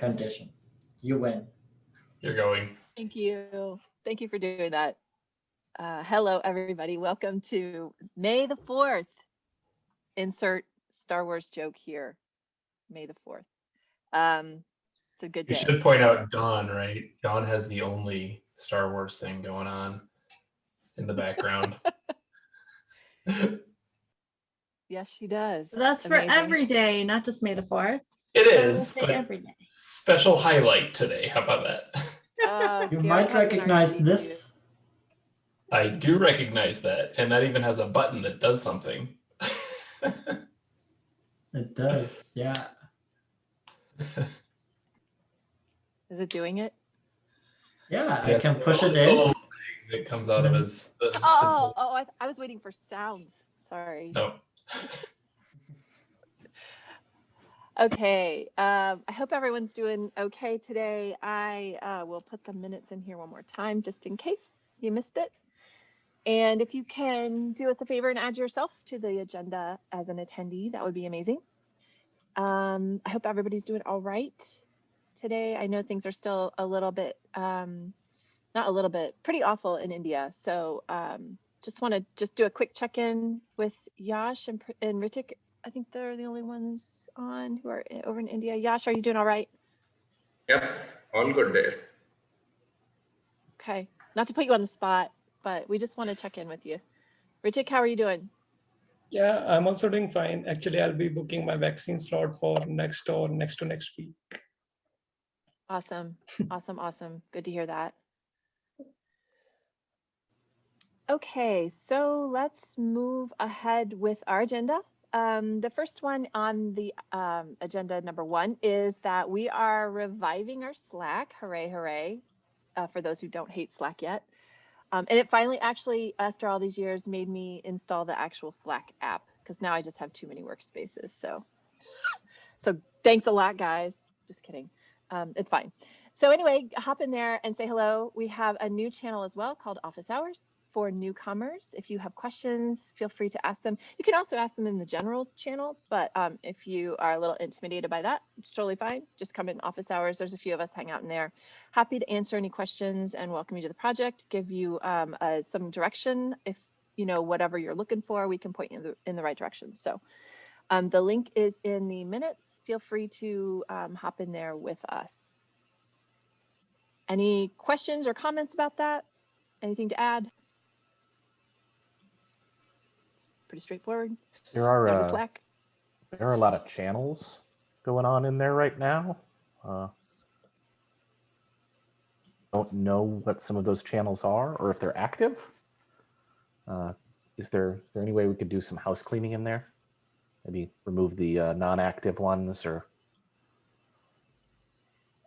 condition. You win. You're going. Thank you. Thank you for doing that. Uh, hello, everybody. Welcome to May the 4th. Insert Star Wars joke here. May the 4th. Um, it's a good You day. should point out Dawn, right? Dawn has the only Star Wars thing going on in the background. Yes, she does. That's for every day, not just May the 4th. It So we'll is, say but every day. special highlight today. How about that? Oh, You might recognize this. I do recognize that, and that even has a button that does something. It does, yeah. Is it doing it? Yeah, I can push it in. It comes out of mm-hmm. his. his- Oh, oh, I, I was waiting for sounds. Sorry. no. Okay, um, I hope everyone's doing okay today. I uh, will put the minutes in here one more time just in case you missed it. And if you can do us a favor and add yourself to the agenda as an attendee, that would be amazing. Um, I hope everybody's doing all right today. I know things are still a little bit, um, not a little bit, pretty awful in India. So um, just want to just do a quick check-in with Yash and, and Ritik I think they're the only ones on who are over in India. Yash, are you doing all right? Yep, all good there. Okay. Not to put you on the spot, but we just want to check in with you. Ritik, how are you doing? Yeah, I'm also doing fine. Actually, I'll be booking my vaccine slot for next or next to next week. Awesome. awesome. Awesome. Good to hear that. Okay, so let's move ahead with our agenda. Um, the first one on the um, agenda number one is that we are reviving our Slack. Hooray, hooray. Uh, for those who don't hate Slack yet. Um, and it finally actually, after all these years, made me install the actual Slack app because now I just have too many workspaces. So, so thanks a lot, guys. Just kidding. Um, it's fine. So anyway, hop in there and say hello. We have a new channel as well called Office Hours for newcomers. If you have questions, feel free to ask them. You can also ask them in the general channel, but um, if you are a little intimidated by that, it's totally fine. Just come in office hours. There's a few of us hang out in there. Happy to answer any questions and welcome you to the project, give you um, uh, some direction. If you know whatever you're looking for, we can point you in the, in the right direction. So um, the link is in the minutes. Feel free to um, hop in there with us. Any questions or comments about that? Anything to add? Pretty straightforward. There are There's a uh, Slack. there are a lot of channels going on in there right now. Uh, don't know what some of those channels are or if they're active. Uh, is there is there any way we could do some house cleaning in there? Maybe remove the uh, non-active ones or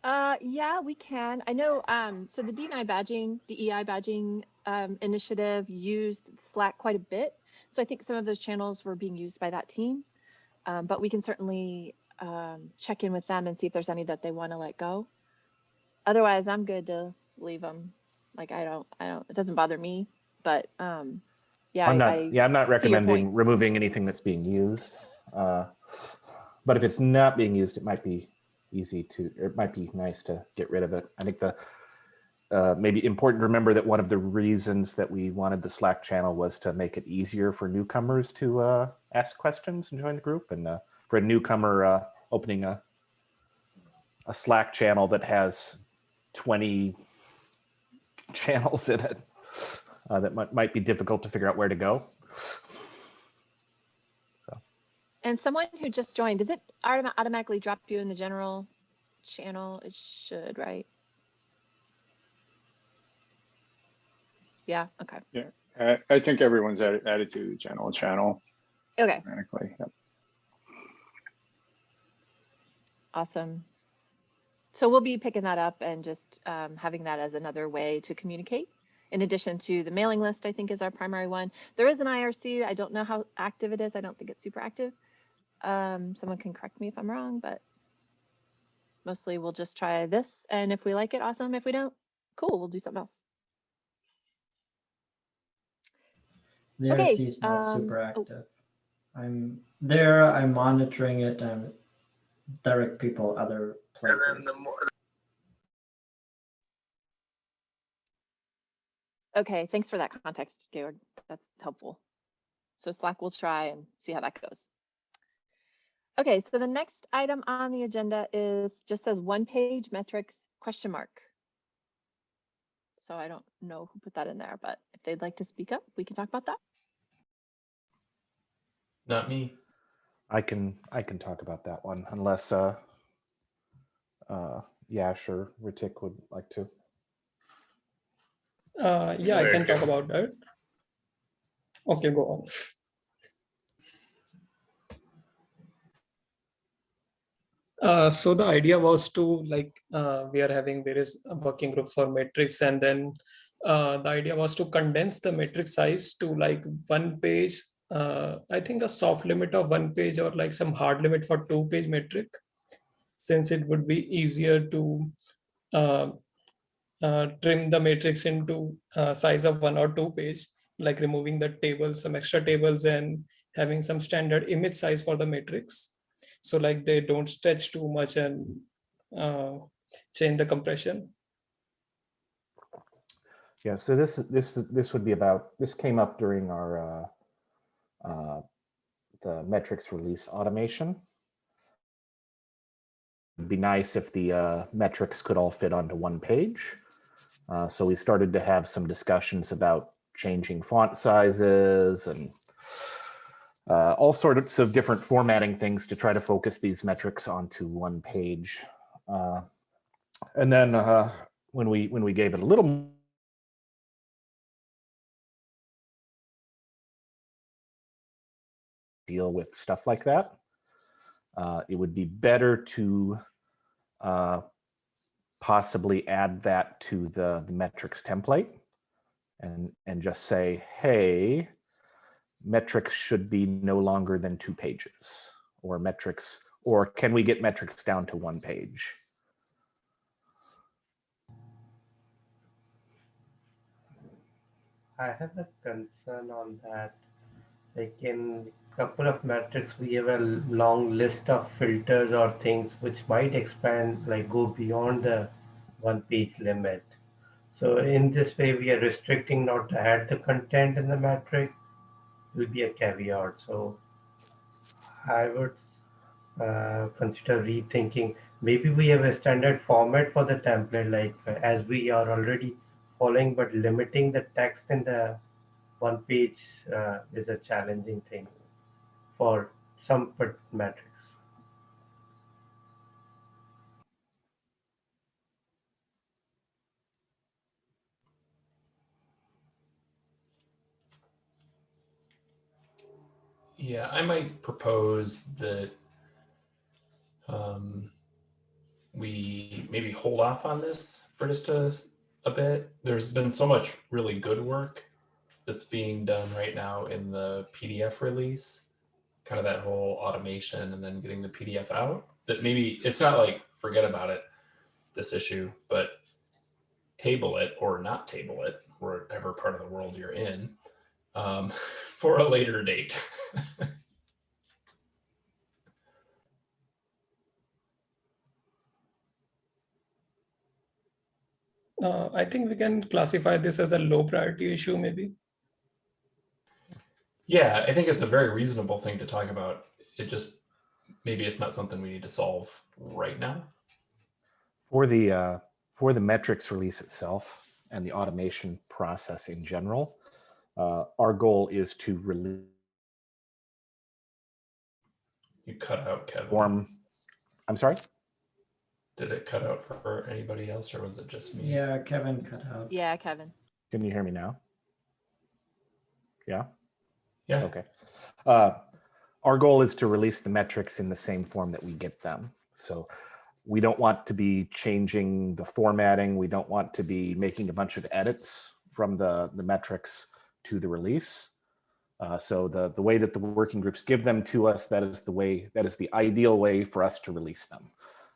Uh, yeah, we can. I know. Um, so the DNI badging, DEI badging um, initiative used Slack quite a bit. So I think some of those channels were being used by that team. Um, but we can certainly um, check in with them and see if there's any that they want to let go. Otherwise, I'm good to leave them. Like I don't, I don't. It doesn't bother me. But um, yeah, I'm I, not I, yeah, I'm not see your point. recommending removing anything that's being used. Uh, but if it's not being used, it might be easy to, or it might be nice to get rid of it. I think the uh, maybe important to remember that one of the reasons that we wanted the Slack channel was to make it easier for newcomers to uh, ask questions and join the group. And uh, for a newcomer, uh, opening a a Slack channel that has 20 channels in it, uh, that might, might be difficult to figure out where to go. And someone who just joined, does it automatically drop you in the general channel? It should, right? Yeah, okay. I, I think everyone's added, added to the channel channel Okay. Yep. awesome. So we'll be picking that up and just um, having that as another way to communicate. In addition to the mailing list, I think is our primary one. There is an IRC. I don't know how active it is. I don't think it's super active. Um, someone can correct me if I'm wrong, but mostly we'll just try this. And if we like it, awesome. If we don't, cool, we'll do something else. The Okay, RC is not um, super oh. active. I'm there, I'm monitoring it, I'm direct people other And then places. the more, Okay, thanks for that context, Georg. That's helpful. So Slack will try and see how that goes. Okay, so the next item on the agenda is just says one page metrics question mark. So I don't know who put that in there, but if they'd like to speak up, we can talk about that. Not me. I can I can talk about that one unless uh uh Yash or Ritik would like to. Uh, yeah, I can talk about that. Okay, go on. Uh, so the idea was to like uh, we are having various working groups for metrics and then uh, the idea was to condense the metric size to like one page uh, i think a soft limit of one page or like some hard limit for two page metric since it would be easier to uh, uh, trim the matrix into uh, size of one or two page, like removing the tables, some extra tables and having some standard image size for the matrix. So like they don't stretch too much and uh, change the compression. Yeah, so this this this would be about this came up during our uh, the metrics release automation. It'd be nice if the uh, metrics could all fit onto one page. Uh, so we started to have some discussions about changing font sizes and uh, all sorts of different formatting things to try to focus these metrics onto one page. Uh, and then uh, when we when we gave it a little deal with stuff like that. Uh, it would be better to uh, possibly add that to the, the metrics template and, and just say, hey, metrics should be no longer than two pages or metrics, or can we get metrics down to one page? I have a concern on that. Like in couple of metrics, we have a long list of filters or things which might expand, like go beyond the one page limit. So in this way, we are restricting not to add the content in the metric It will be a caveat. So I would uh, consider rethinking. Maybe we have a standard format for the template, like uh, as we are already following, but limiting the text in the one page uh, is a challenging thing for some metrics. Yeah, I might propose that um, we maybe hold off on this for just a, a bit. There's been so much really good work that's being done right now in the PDF release, kind of that whole automation and then getting the PDF out. That maybe it's not like forget about it, this issue, but table it or not table it, wherever part of the world you're in, um, for a later date. Uh, I think we can classify this as a low priority issue maybe. Yeah, I think it's a very reasonable thing to talk about. It just maybe it's not something we need to solve right now. For the uh, for the metrics release itself and the automation process in general, uh, our goal is to release You cut out Kevin. form. I'm sorry. Did it cut out for anybody else or was it just me? Yeah, Kevin cut out. Yeah, Kevin. Can you hear me now? Yeah. Yeah. Okay. Uh, our goal is to release the metrics in the same form that we get them. So we don't want to be changing the formatting. We don't want to be making a bunch of edits from the, the metrics to the release. Uh, so the, the way that the working groups give them to us, that is the way, that is the ideal way for us to release them.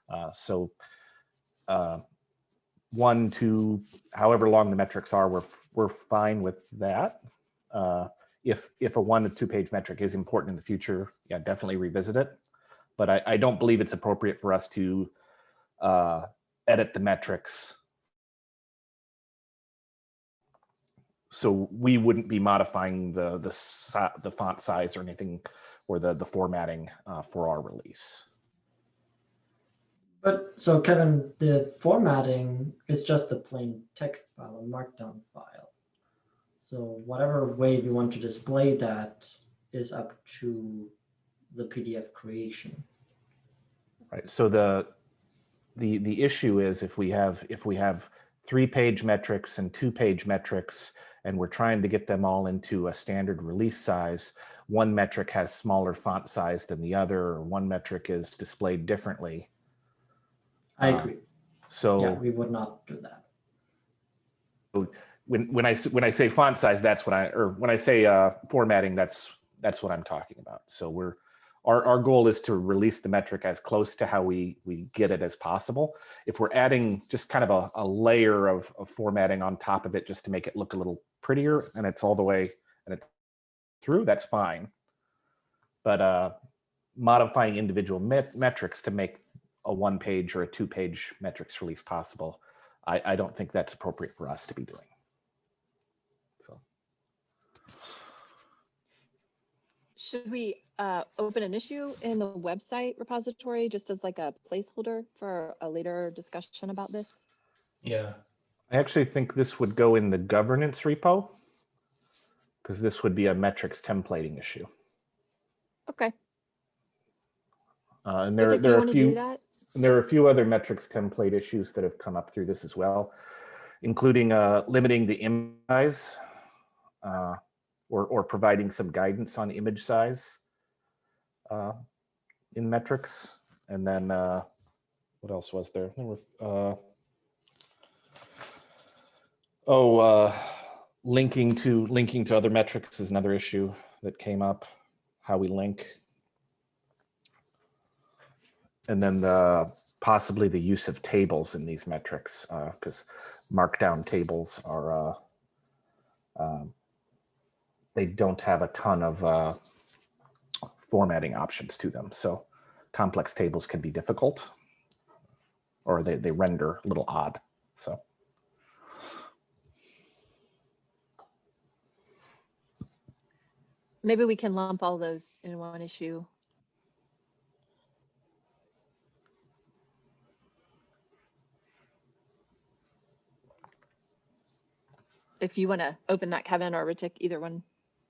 Uh, so uh, one, two, however long the metrics are, we're, we're fine with that. If if a one to two page metric is important in the future, yeah, definitely revisit it. but I, I don't believe it's appropriate for us to uh, edit the metrics. So we wouldn't be modifying the the the font size or anything or the the formatting uh, for our release. But so Kevin, the formatting is just a plain text file, a markdown file. So whatever way we want to display that is up to the PDF creation. Right. So the the the issue is if we have if we have three page metrics and two page metrics and we're trying to get them all into a standard release size, one metric has smaller font size than the other, or one metric is displayed differently. I agree. So Yeah, we would not do that. When when I when I say font size, that's what I or when I say uh, formatting, that's that's what I'm talking about. So we're our our goal is to release the metric as close to how we we get it as possible. If we're adding just kind of a, a layer of, of formatting on top of it just to make it look a little prettier, and it's all the way and it's through, that's fine. But uh, modifying individual met- metrics to make a one page or a two page metrics release possible, I, I don't think that's appropriate for us to be doing. Should we uh, open an issue in the website repository just as like a placeholder for a later discussion about this? Yeah. I actually think this would go in the governance repo because this would be a metrics templating issue. Okay. Uh, and there, Ritik, there are a want to do few, and there are a few other metrics template issues that have come up through this as well, including uh, limiting the image size uh, or, or providing some guidance on image size uh, in metrics. And then uh, what else was there? There were, uh, oh, uh, linking to linking to other metrics is another issue that came up. How we link, and then the possibly the use of tables in these metrics because markdown tables are uh, um, they don't have a ton of uh, formatting options to them. So complex tables can be difficult or they, they render a little odd. So Maybe we can lump all those in one issue. If you want to open that, Kevin or Ritik, either one,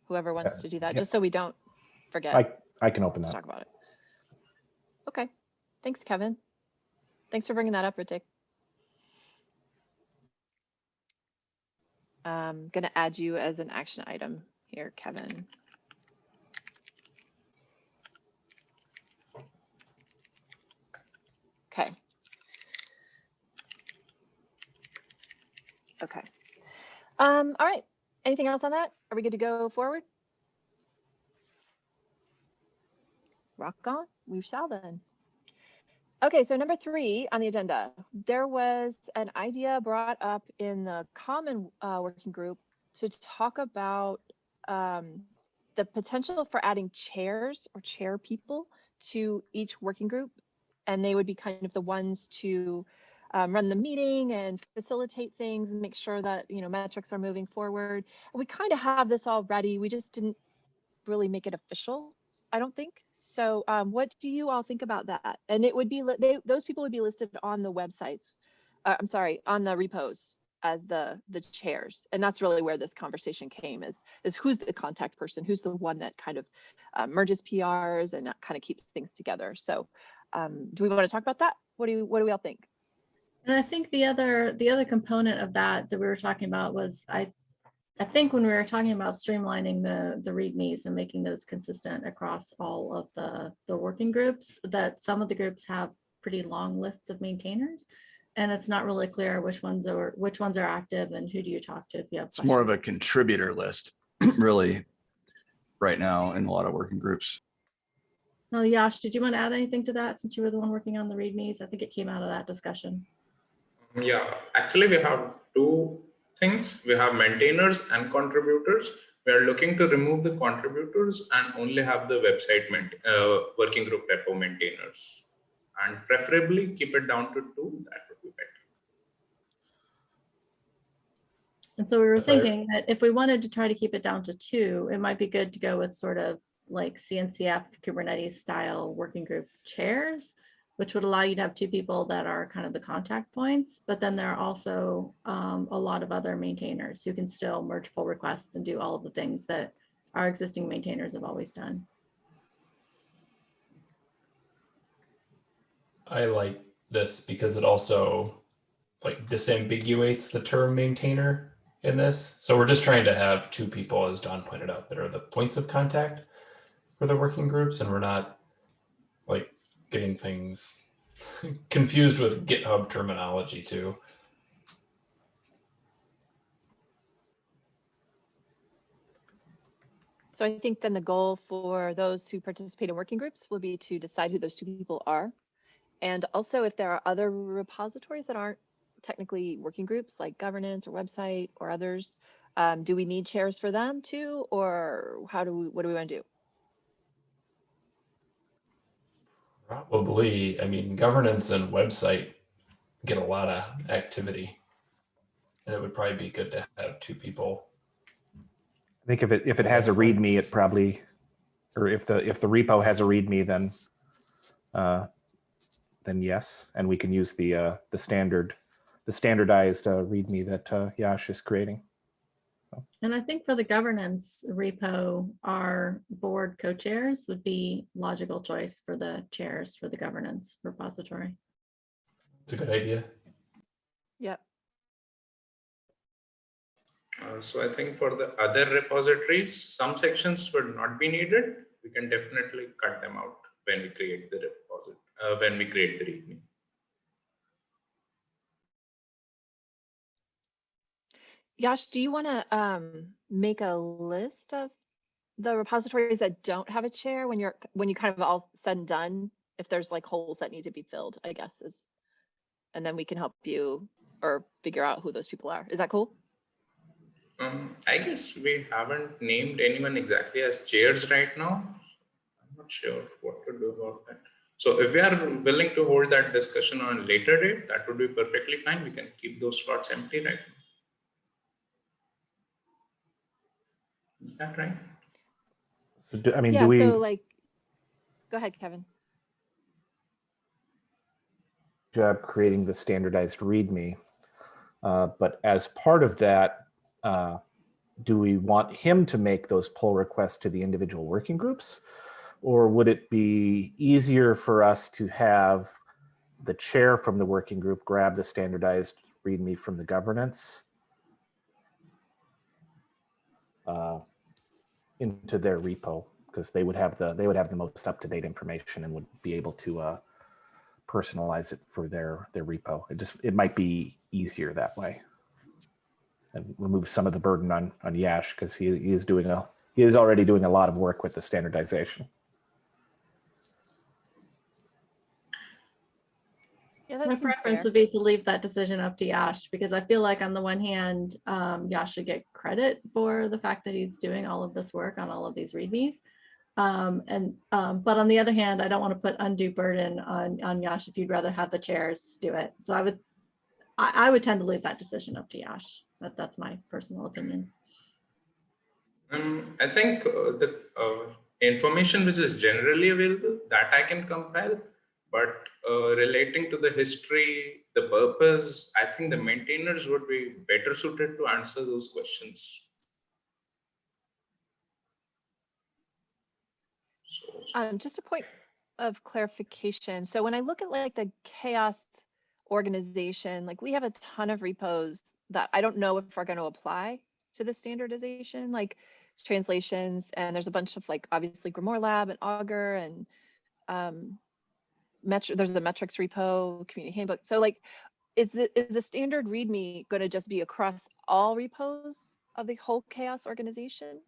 whoever wants to do that, yeah. just so we don't forget. I, I can open Let's that. talk about it. Okay, thanks, Kevin. Thanks for bringing that up, Ritik. I'm gonna add you as an action item here, Kevin. Okay. Okay. Um, all right. Anything else on that? Are we good to go forward? Rock on, we shall then. Okay, so number three on the agenda, there was an idea brought up in the common uh, working group to talk about um, the potential for adding chairs or chair people to each working group. And they would be kind of the ones to um, run the meeting and facilitate things and make sure that, you know, metrics are moving forward. We kind of have this already. We just didn't really make it official. I don't think. So um, what do you all think about that? And it would be, they, those people would be listed on the websites. Uh, I'm sorry, on the repos as the the chairs. And that's really where this conversation came is, is who's the contact person? Who's the one that kind of uh, merges PRs and kind of keeps things together? So um, do we want to talk about that? What do you, what do we all think? And I think the other, the other component of that that we were talking about was I, I think when we were talking about streamlining the, the readmes and making those consistent across all of the, the working groups, that some of the groups have pretty long lists of maintainers. And it's not really clear which ones are, which ones are active and who do you talk to if you have. It's more of a contributor list, really, right now in a lot of working groups. No, Yash, did you want to add anything to that since you were the one working on the readmes? I think it came out of that discussion. Yeah, actually we have two things. We have maintainers and contributors. We are looking to remove the contributors and only have the website uh, working group repo maintainers. And preferably keep it down to two, that would be better. And so we were thinking that if we wanted to try to keep it down to two, it might be good to go with sort of like CNCF Kubernetes style working group chairs, which would allow you to have two people that are kind of the contact points, but then there are also um, a lot of other maintainers who can still merge pull requests and do all of the things that our existing maintainers have always done. I like this because it also like disambiguates the term maintainer in this. So we're just trying to have two people, as Dawn pointed out, that are the points of contact for the working groups, and we're not like getting things confused with GitHub terminology too. So I think then the goal for those who participate in working groups will be to decide who those two people are. And also if there are other repositories that aren't technically working groups like governance or website or others, um, do we need chairs for them too? Or how do we, what do we want to do? Probably, I mean, governance and website get a lot of activity. And it would probably be good to have two people. I think if it, if it has a README, it probably, or if the, if the repo has a README, then, uh, then yes, and we can use the, uh, the standard, the standardized, uh, README that, uh, Yash is creating. And I think for the governance repo, our board co-chairs would be logical choice for the chairs for the governance repository. It's a good idea. Yep. Uh, so I think for the other repositories, some sections would not be needed. We can definitely cut them out when we create the repository, uh, when we create the README. Yash, do you want to um, make a list of the repositories that don't have a chair when you're when you kind of all said and done? If there's like holes that need to be filled, I guess is, and then we can help you or figure out who those people are. Is that cool? Um, I guess we haven't named anyone exactly as chairs right now. I'm not sure what to do about that. So if we are willing to hold that discussion on a later date, that would be perfectly fine. We can keep those slots empty right now. Is that right? So do- I mean, yeah. do we, So like, go ahead, Kevin. job creating the standardized README. Uh, but as part of that, uh, do we want him to make those pull requests to the individual working groups? Or would it be easier for us to have the chair from the working group grab the standardized README from the governance uh, into their repo? Because they would have the they would have the most up-to-date information and would be able to uh, personalize it for their their repo. It just it might be easier that way, and remove some of the burden on on Yash because he, he is doing a he is already doing a lot of work with the standardization. Yeah, that My seems preference fair. would be to leave that decision up to Yash because I feel like on the one hand, um, Yash should get credit for the fact that he's doing all of this work on all of these readmes. Um, and um, but on the other hand, I don't want to put undue burden on on Yash if you'd rather have the chairs do it. So I would I, I would tend to leave that decision up to Yash. That that's my personal opinion. Um, I think uh, the uh, information which is generally available that I can compile, but uh, relating to the history, the purpose, I think the maintainers would be better suited to answer those questions. Um, just a point of clarification. So when I look at like the CHAOSS organization, like we have a ton of repos that I don't know if are going to apply to the standardization, like translations, and there's a bunch of like obviously GrimoireLab and Augur and um, metri- there's a metrics repo, community handbook. So like, is the is the standard README going to just be across all repos of the whole CHAOSS organization?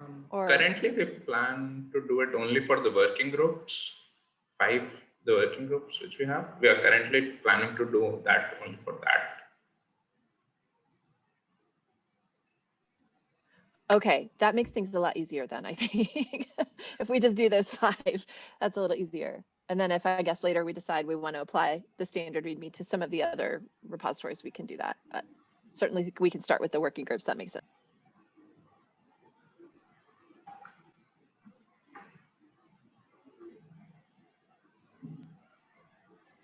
um, Or- currently, we plan to do it only for the working groups, five the working groups which we have. We are currently planning to do that only for that. Okay, that makes things a lot easier then, I think. If we just do those five, that's a little easier. And then if I guess later we decide we want to apply the standard README to some of the other repositories, we can do that. But certainly we can start with the working groups. That makes sense.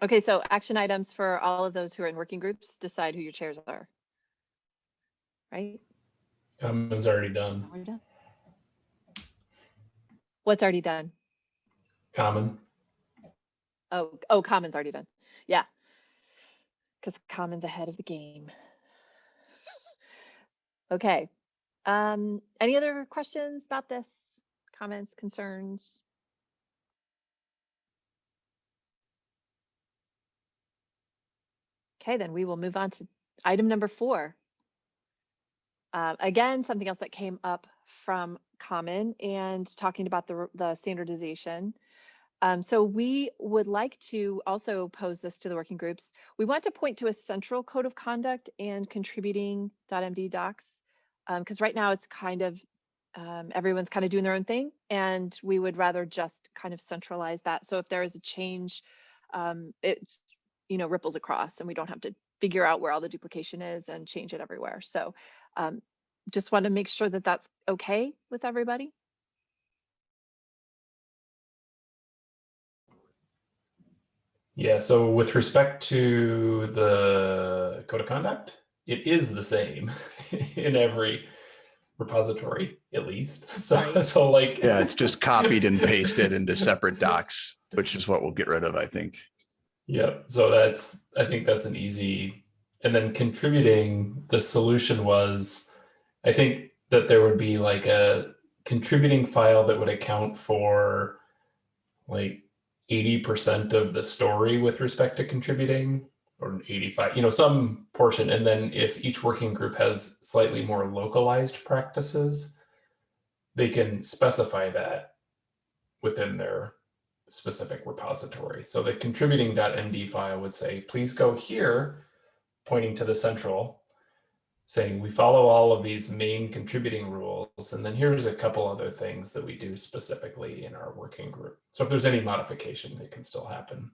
Okay, so action items for all of those who are in working groups, decide who your chairs are. Right? Common's already done. We're done. What's already done? Common. Oh, oh, common's already done. Yeah. Because common's ahead of the game. Okay. Um, any other questions about this? Comments, concerns? Okay, then we will move on to item number four. Uh, again, something else that came up from Common and talking about the, the standardization. Um, so we would like to also pose this to the working groups. We want to point to a central code of conduct and contributing .md docs because right now it's kind of um, everyone's kind of doing their own thing and we would rather just kind of centralize that. So if there is a change, um, it's you know ripples across and we don't have to figure out where all the duplication is and change it everywhere. So um, just want to make sure that that's okay with everybody. Yeah, so with respect to the code of conduct, it is the same in every repository, at least. So, Right. so like, Yeah, it's just copied and pasted into separate docs, which is what we'll get rid of, I think. Yep. So that's, I think that's an easy, and then contributing, the solution was, I think that there would be like a contributing file that would account for like 80% of the story with respect to contributing or 85, you know, some portion. And then if each working group has slightly more localized practices, they can specify that within their specific repository. So the contributing.md file would say, please go here, pointing to the central, saying we follow all of these main contributing rules. And then here's a couple other things that we do specifically in our working group. So if there's any modification, it can still happen.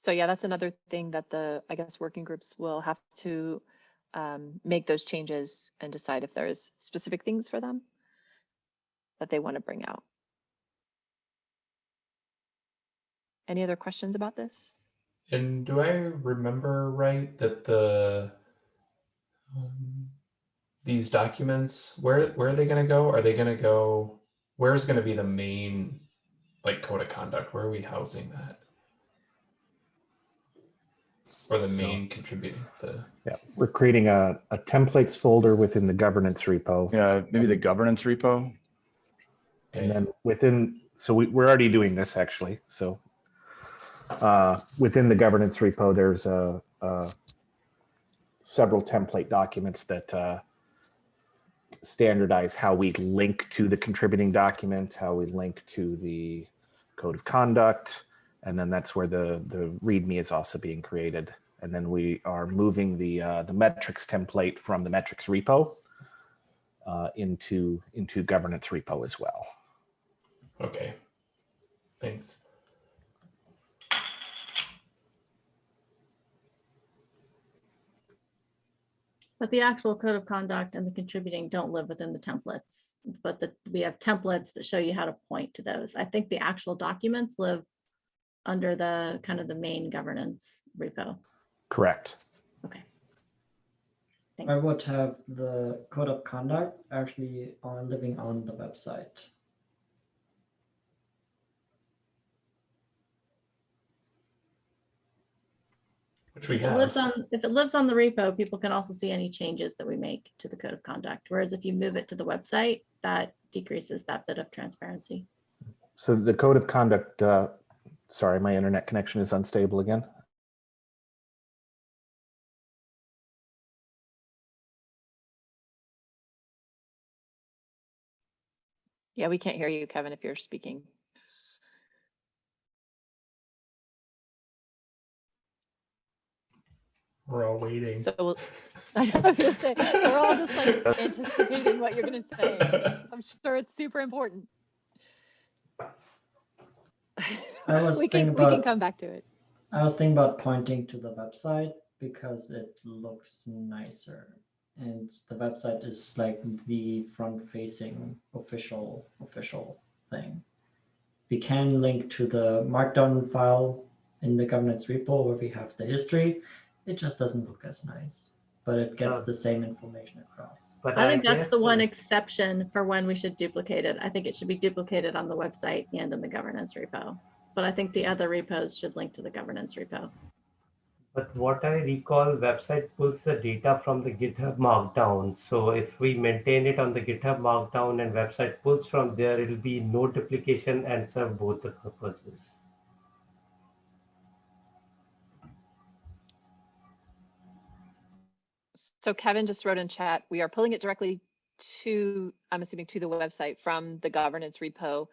So yeah, that's another thing that the, I guess, working groups will have to um, make those changes and decide if there's specific things for them that they want to bring out. Any other questions about this? And do I remember right that the um, these documents where where are they going to go? Are they going to go? Where is going to be the main like code of conduct? Where are we housing that? Or the So- main contributing the Yeah, we're creating a, a templates folder within the governance repo. Yeah, maybe the governance repo. And then within, so we, we're already doing this actually, so. Uh, within the governance repo, there's a, uh several template documents that, uh, standardize how we link to the contributing document, how we link to the code of conduct. And then that's where the, the README is also being created. And then we are moving the, uh, the metrics template from the metrics repo uh, into, into governance repo as well. Okay. Thanks. But the actual code of conduct and the contributing don't live within the templates, but the, we have templates that show you how to point to those. I think the actual documents live under the kind of the main governance repo. Correct. Okay. I would have the code of conduct actually on living on the website. Which we If it lives on, if it lives on the repo, people can also see any changes that we make to the code of conduct. Whereas if you move it to the website, that decreases that bit of transparency. So the code of conduct, uh, sorry, my internet connection is unstable again. Yeah, we can't hear you, Kevin, if you're speaking. We're all waiting. So we'll, I was gonna say we're all just like anticipating what you're gonna say. I'm sure it's super important. I was We thinking can, we can come back to it. I was thinking about pointing to the website because it looks nicer. And the website is like the front facing official, official thing. We can link to the markdown file in the governance repo where we have the history. It just doesn't look as nice, but it gets Uh, the same information across. But I think that's the one exception for when we should duplicate it. I think it should be duplicated on the website and in the governance repo. But I think the other repos should link to the governance repo. But what I recall, website pulls the data from the GitHub Markdown. So if we maintain it on the GitHub Markdown and website pulls from there, it'll be no duplication and serve both the purposes. So Kevin just wrote in chat, we are pulling it directly to, I'm assuming to the website from the governance repo.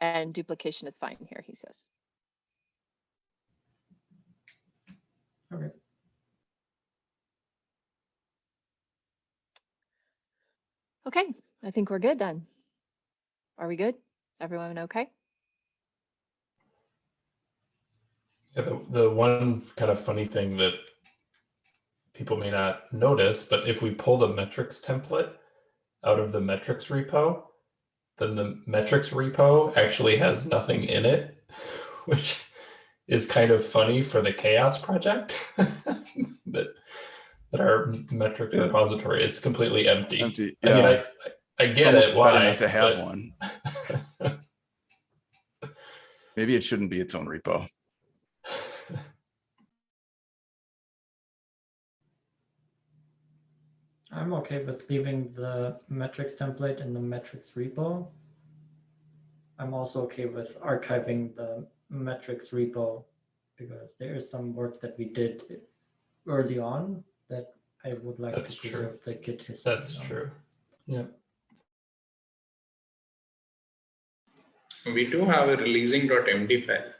And duplication is fine here, he says. Okay. Okay, I think we're good then. Are we good? Everyone okay? Yeah, the, the one kind of funny thing that people may not notice, but if we pull the metrics template out of the metrics repo, then the metrics repo actually has nothing in it, which is kind of funny for the CHAOSS project that that our metrics Yeah. repository is completely empty. Empty. I mean, Yeah. I, I, I It's get it why not to have but- one. Maybe it shouldn't be its own repo. I'm okay with leaving the metrics template in the metrics repo. I'm also okay with archiving the metrics repo because there is some work that we did early on that I would like That's to true. preserve the Git history. That's on. true. Yeah. We do have a releasing.md file.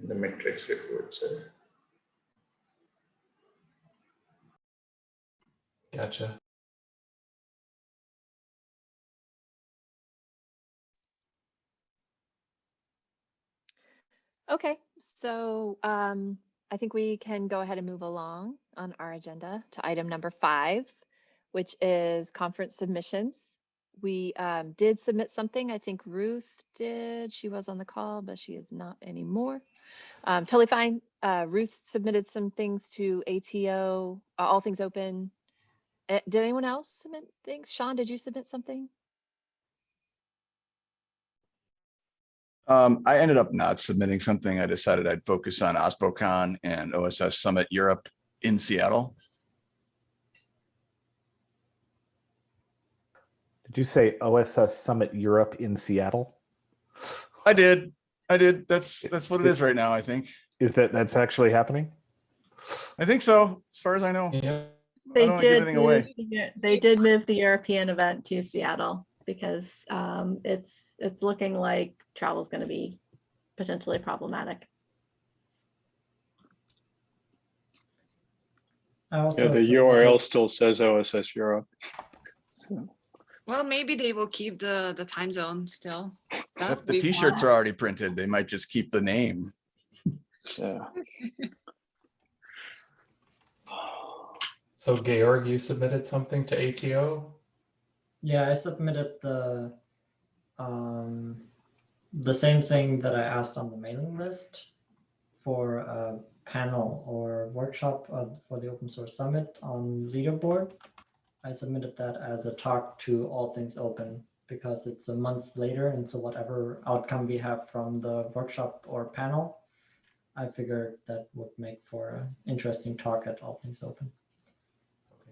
in The metrics report, so. Gotcha. Okay, so um, I think we can go ahead and move along on our agenda to item number five, which is conference submissions. We um, did submit something. I think Ruth did. She was on the call, but she is not anymore. Um, totally fine. Uh, Ruth submitted some things to ATO, uh, All Things Open. Uh, did anyone else submit things? Sean, did you submit something? Um, I ended up not submitting something. I decided I'd focus on OSPOCon and OSS Summit Europe in Seattle. Did you say OSS Summit Europe in Seattle? I did. I did. That's that's what it is right now, I think. Is that that's actually happening? I think so, as far as I know. Yeah. I They don't wanna give did, move away. the they did move the European event to Seattle because um, it's, it's looking like travel is going to be potentially problematic. Also Yeah, the submitted- URL still says OSS Europe. So, Well, maybe they will keep the, the time zone still. That If the t-shirts are already printed, they might just keep the name. yeah. So Georg, you submitted something to ATO? Yeah, I submitted the um, the same thing that I asked on the mailing list for a panel or workshop uh, for the open source summit on leaderboard. I submitted that as a talk to All Things Open because it's a month later, and so whatever outcome we have from the workshop or panel, I figured that would make for an interesting talk at All Things Open.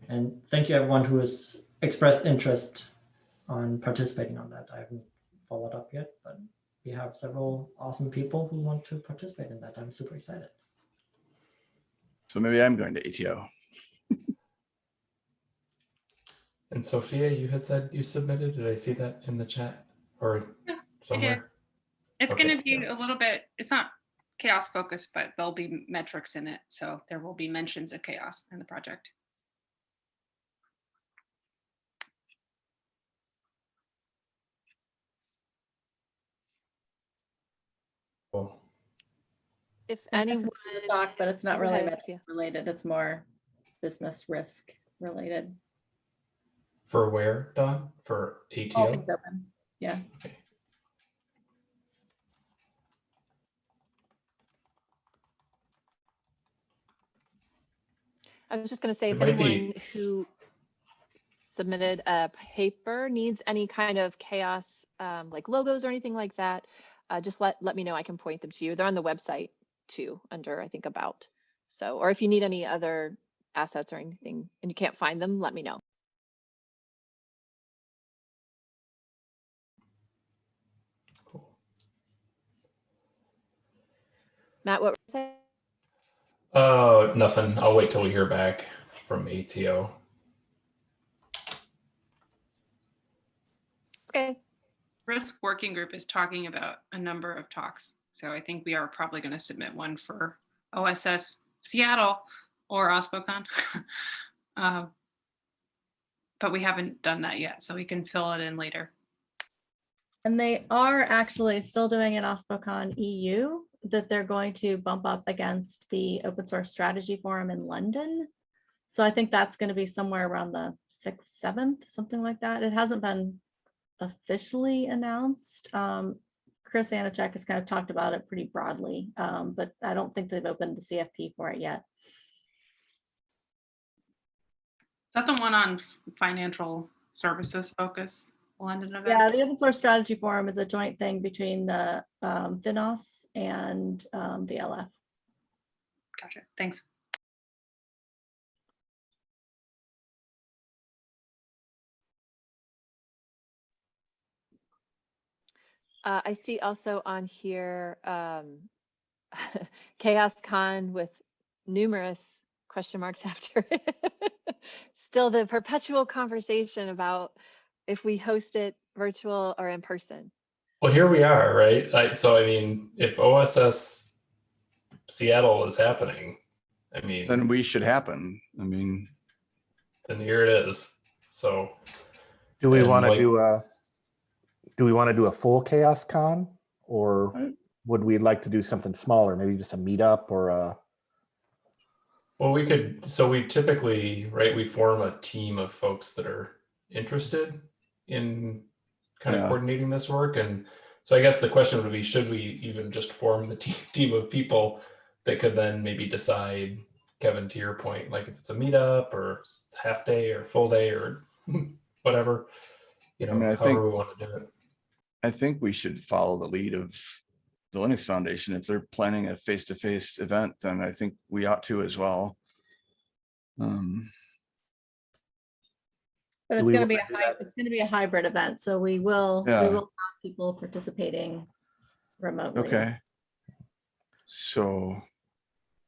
And thank you everyone who has expressed interest on participating on that. I haven't followed up yet, but we have several awesome people who want to participate in that. I'm super excited. So maybe I'm going to ATO. And Sophia, you had said you submitted. Did I see that in the chat or Yeah, I did. somewhere? It's Okay, gonna be yeah. a little bit, it's not CHAOSS focused, but there'll be metrics in it. So there will be mentions of CHAOSS in the project. Cool. If I guess anyone. it's Talk, but it's not really ahead, related. It's more business risk related. For where, Dawn? For All ATO? things open. Yeah. I was just gonna say, It if might be- anyone who submitted a paper needs any kind of CHAOSS, um, like logos or anything like that, uh, just let, let me know. I can point them to you. They're on the website too, under, I think, about. So, or if you need any other assets or anything and you can't find them, let me know. Cool. Matt, what were you saying? Uh, nothing. I'll wait till we hear back from ATO. Okay, Risk Working Group is talking about a number of talks. So I think we are probably going to submit one for OSS Seattle or OSPOCon. Um, But we haven't done that yet, so we can fill it in later. And they are actually still doing an OSPOCon EU that they're going to bump up against the open source strategy forum in London. So I think that's going to be somewhere around the sixth, seventh, something like that. It hasn't been officially announced. Um, Chris Aniszczyk has kind of talked about it pretty broadly, um, but I don't think they've opened the CFP for it yet. Is that the one on financial services focus, London event? Yeah, the open source strategy forum is a joint thing between the um, FINOS and um, the LF. Gotcha, thanks. Uh, I see also on here, um, CHAOSS Con with numerous question marks after it. Still the perpetual conversation about if we host it virtual or in person. Well, here we are, right? Like, so I mean, if OSS Seattle is happening, I mean, Then we should happen. I mean, then here it is. So Do we want to like- do a, do we want to do a full CHAOSS con? Or Right. would we like to do something smaller, maybe just a meetup or a, Well, we could, so we typically, right, we form a team of folks that are interested in kind of coordinating this work. And so I guess the question would be, should we even just form the team, team of people that could then maybe decide, Kevin, to your point, like if it's a meetup or half day or full day or whatever, you know, mean, I however think- we want to do it. I think we should follow the lead of the Linux Foundation. If they're planning a face-to-face event, then I think we ought to as well. Um, But it's gonna be a wanna do hy- it's gonna be a hybrid event, so we will, we will have people participating remotely. okay. So,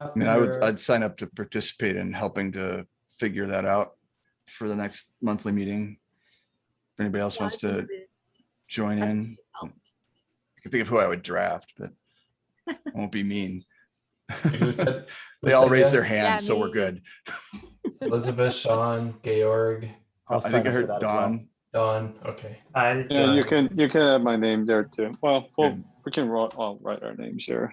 I mean, I would, I'd sign up to participate in helping to figure that out for the next monthly meeting. If anybody else Yeah, wants to it'd be- join in. I can think of who I would draft, but I won't be mean. Who said- who They all said raised their yes? Yeah, hands, so we're good. Elizabeth, Sean, Georg, I'll I think I heard that well. Dawn. Dawn, okay. I'll Yeah, you can, you can add my name there too. Well, well, Good. we can write, I'll write our names here.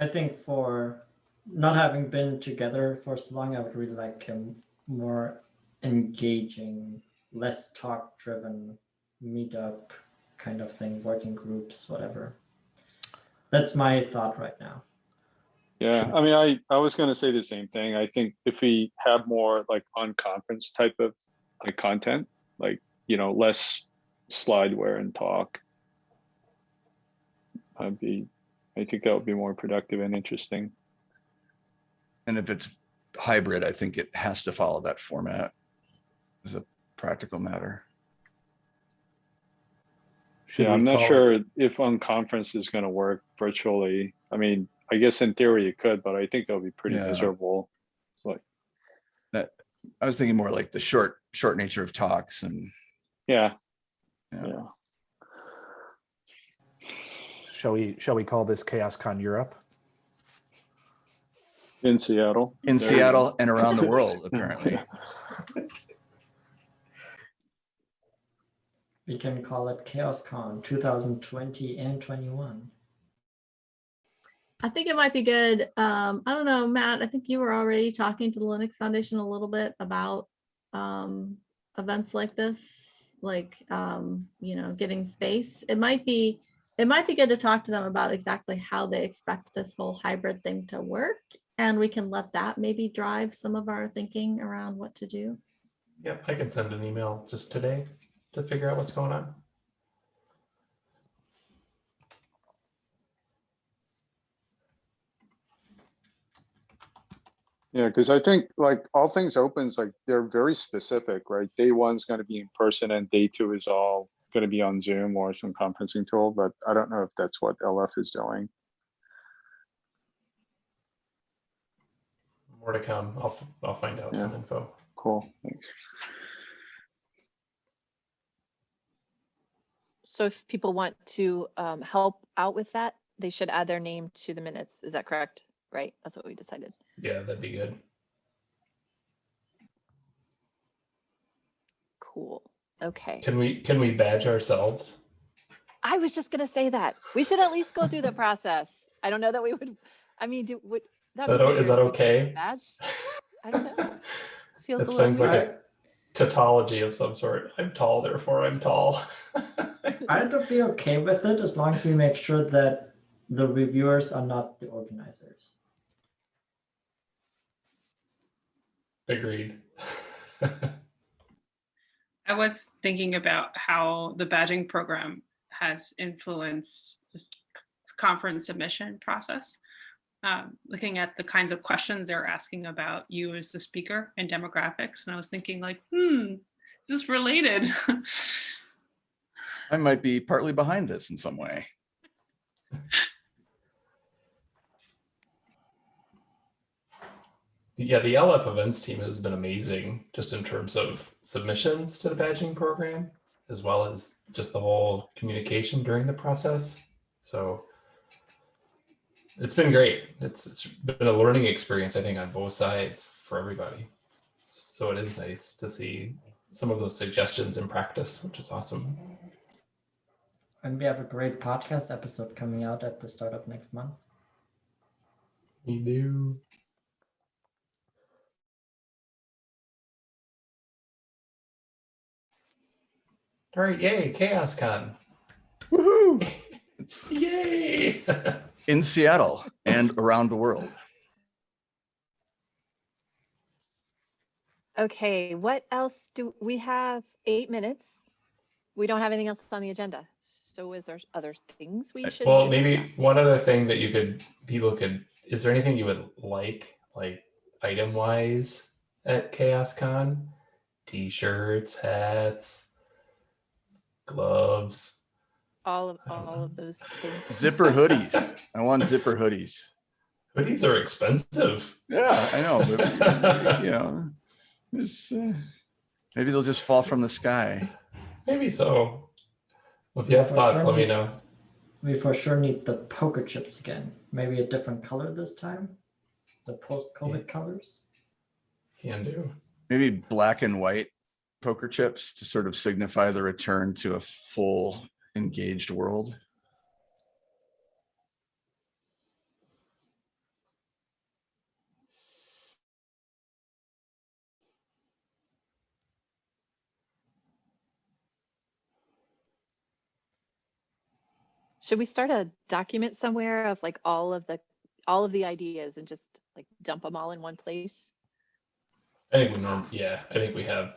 I think for not having been together for so long, I would really like a more engaging, less talk driven meetup kind of thing, working groups, whatever. That's my thought right now. Yeah, I mean, I, I was gonna say the same thing. I think if we have more like unconference type of like content, like, you know, less slideware and talk. I'd be, I think that would be more productive and interesting. And if it's hybrid, I think it has to follow that format as a practical matter. Should Yeah, I'm not call it- sure if unconference is gonna work virtually. I mean, I guess in theory it could, but I think that would be pretty Yeah. miserable. I was thinking more like the short, short nature of talks and, Yeah, yeah. yeah. shall we, shall we call this CHAOSScon Europe? In Seattle. In There. Seattle and around the world, apparently. We can call it CHAOSScon 2020 and 21. I think it might be good. Um, I don't know, Matt, I think you were already talking to the Linux Foundation a little bit about um, events like this, like, um, you know, getting space. It might be, it might be good to talk to them about exactly how they expect this whole hybrid thing to work. And we can let that maybe drive some of our thinking around what to do. Yep, I can send an email just today to figure out what's going on. Yeah, because I think like all things opens, like they're very specific, right? Day one's going to be in person and day two is all going to be on Zoom or some conferencing tool, but I don't know if that's what LF is doing. More to come. I'll, I'll find out some info. Cool, thanks. So if people want to um, help out with that, they should add their name to the minutes. Is that correct? Right? That's what we decided. Yeah, that'd be good. Cool. Okay. Can we, can we badge ourselves? I was just gonna say that. We should at least go through the process. I don't know that we would, I mean, do, would. that is that if we did okay? Badge? I don't know. Feels a That sounds like a tautology of some sort. I'm tall, therefore I'm tall. I'd be okay with it as long as we make sure that the reviewers are not the organizers. Agreed. I was thinking about how the badging program has influenced this conference submission process. Um, looking at the kinds of questions they're asking about you as the speaker and demographics. And I was thinking like, hmm, is this related? I might be partly behind this in some way. Yeah, the LF events team has been amazing just in terms of submissions to the badging program, as well as just the whole communication during the process. So it's been great. It's it's been a learning experience, I think, on both sides for everybody. So it is nice to see some of those suggestions in practice, which is awesome. And we have a great podcast episode coming out at the start of next month. We do. All right, yay, CHAOSScon. Woohoo! Yay! in Seattle and around the world. Okay, what else do, we have eight minutes. We don't have anything else on the agenda. So is there other things we uh, should? well, maybe discuss? one other thing that you could, people could, is there anything you would like, like item wise at CHAOSScon? T-shirts, hats, gloves. All of, all of those things. Zipper hoodies. I want zipper hoodies. Hoodies are expensive. Yeah, I know. But, you know, uh, maybe they'll just fall from the sky. Maybe so. Well, if you have thoughts, sure let me we- know. We for sure need the poker chips again. Maybe a different color this time. The post-COVID colors. Can do. Maybe black and white poker chips to sort of signify the return to a full engaged world. Should we start a document somewhere of like all of the, all of the ideas and just like dump them all in one place? I think we norm, yeah, I think we have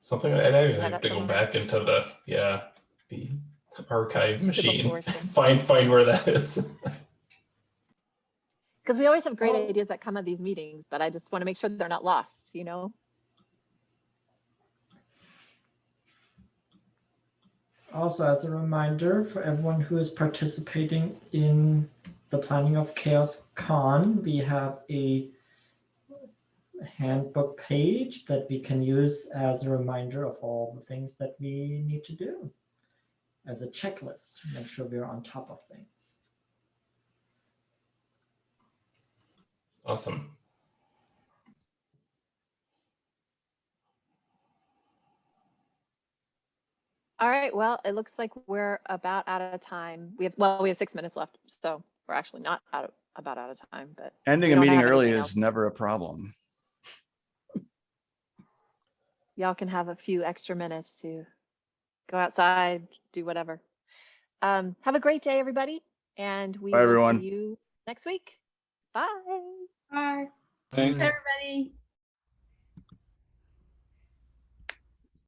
something, and I actually Have have to go back into the, yeah, the archive machine, find, find where that is. Because we always have great Oh. ideas that come at these meetings, but I just want to make sure they're not lost, you know? Also, as a reminder for everyone who is participating in the planning of CHAOSS Con, we have a handbook page that we can use as a reminder of all the things that we need to do. As a checklist, to make sure we're on top of things. Awesome. All right, well, it looks like we're about out of time. We have, well, we have six minutes left, so we're actually not out of, about out of time, but. Ending a meeting early anything is never a problem. Y'all can have a few extra minutes to go outside, do whatever. Um, have a great day, everybody, and we Bye, will everyone. see you next week. Bye. Bye. Thanks. Everybody.